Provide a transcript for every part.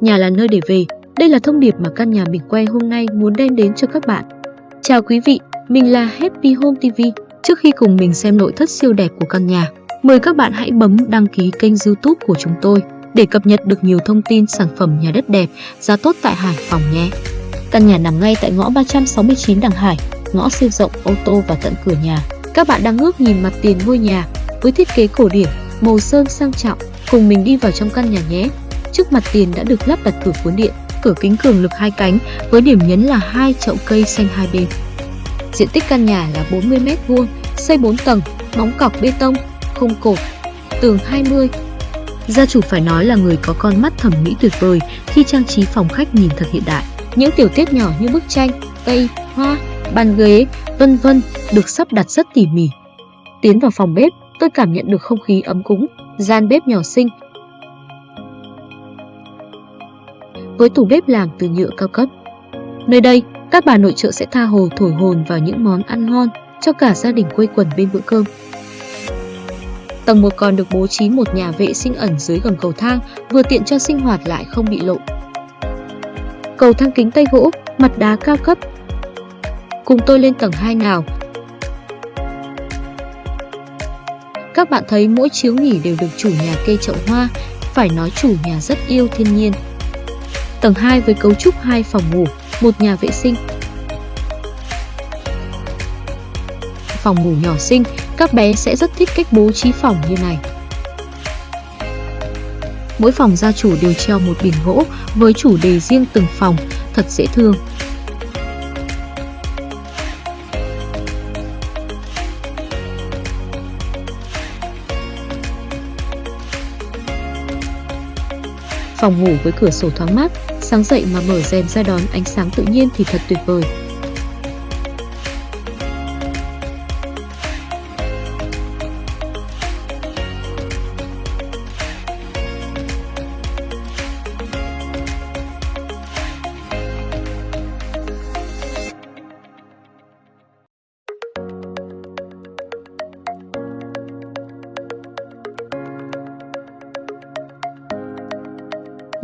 nhà là nơi để về. Đây là thông điệp mà căn nhà mình quay hôm nay muốn đem đến cho các bạn. Chào quý vị, mình là Happy Home TV. Trước khi cùng mình xem nội thất siêu đẹp của căn nhà, mời các bạn hãy bấm đăng ký kênh youtube của chúng tôi để cập nhật được nhiều thông tin sản phẩm nhà đất đẹp, giá tốt tại Hải Phòng nhé. Căn nhà nằm ngay tại ngõ 369 Đằng Hải, ngõ siêu rộng ô tô và tận cửa nhà. Các bạn đang ngước nhìn mặt tiền ngôi nhà với thiết kế cổ điển, màu sơn sang trọng. Cùng mình đi vào trong căn nhà nhé. Trước mặt tiền đã được lắp đặt cửa cuốn điện, cửa kính cường lực hai cánh với điểm nhấn là hai chậu cây xanh hai bên. Diện tích căn nhà là 40 m2, xây 4 tầng, móng cọc bê tông, không cột, tường 20. Gia chủ phải nói là người có con mắt thẩm mỹ tuyệt vời khi trang trí phòng khách nhìn thật hiện đại. Những tiểu tiết nhỏ như bức tranh, cây, hoa, bàn ghế, vân vân được sắp đặt rất tỉ mỉ. Tiến vào phòng bếp, tôi cảm nhận được không khí ấm cúng, gian bếp nhỏ xinh. Với tủ bếp làm từ nhựa cao cấp. Nơi đây, các bà nội trợ sẽ tha hồ thổi hồn vào những món ăn ngon cho cả gia đình quây quần bên bữa cơm. Tầng 1 còn được bố trí một nhà vệ sinh ẩn dưới gầm cầu thang, vừa tiện cho sinh hoạt lại không bị lộ. Cầu thang kính tây gỗ, mặt đá cao cấp. Cùng tôi lên tầng 2 nào. Các bạn thấy mỗi chiếu nghỉ đều được chủ nhà cây chậu hoa, phải nói chủ nhà rất yêu thiên nhiên. Tầng 2 với cấu trúc hai phòng ngủ, một nhà vệ sinh. Phòng ngủ nhỏ xinh, các bé sẽ rất thích cách bố trí phòng như này. Mỗi phòng gia chủ đều treo một biển gỗ với chủ đề riêng từng phòng, thật dễ thương. Phòng ngủ với cửa sổ thoáng mát, sáng dậy mà mở rèm ra đón ánh sáng tự nhiên thì thật tuyệt vời.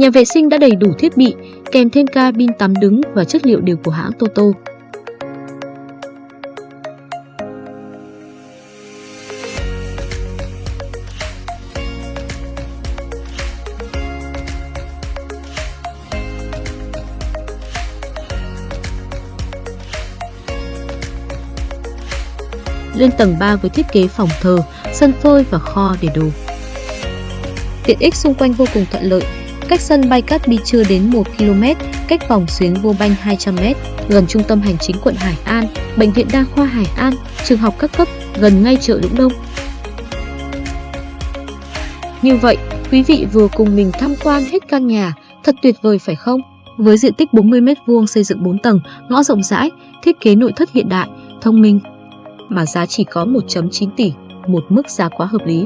Nhà vệ sinh đã đầy đủ thiết bị, kèm thêm cabin tắm đứng và chất liệu đều của hãng Toto. Lên tầng 3 với thiết kế phòng thờ, sân phơi và kho để đồ. Tiện ích xung quanh vô cùng thuận lợi, cách sân bay Cát Bi chưa đến 1 km, cách vòng xuyến vô banh 200 m, gần trung tâm hành chính quận Hải An, bệnh viện đa khoa Hải An, trường học các cấp, gần ngay chợ Lũng Đông. Như vậy, quý vị vừa cùng mình tham quan hết căn nhà, thật tuyệt vời phải không? Với diện tích 40 m2 xây dựng 4 tầng, ngõ rộng rãi, thiết kế nội thất hiện đại, thông minh, mà giá chỉ có 1.9 tỷ, một mức giá quá hợp lý.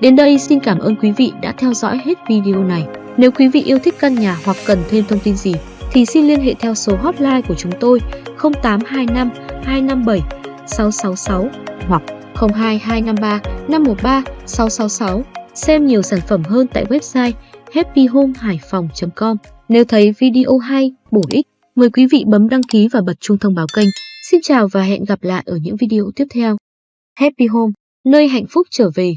Đến đây xin cảm ơn quý vị đã theo dõi hết video này. Nếu quý vị yêu thích căn nhà hoặc cần thêm thông tin gì thì xin liên hệ theo số hotline của chúng tôi 0825 257 666 hoặc 02253 513 666. Xem nhiều sản phẩm hơn tại website happyhomehaiphong.com. Nếu thấy video hay, bổ ích, mời quý vị bấm đăng ký và bật chuông thông báo kênh. Xin chào và hẹn gặp lại ở những video tiếp theo. Happy Home, nơi hạnh phúc trở về.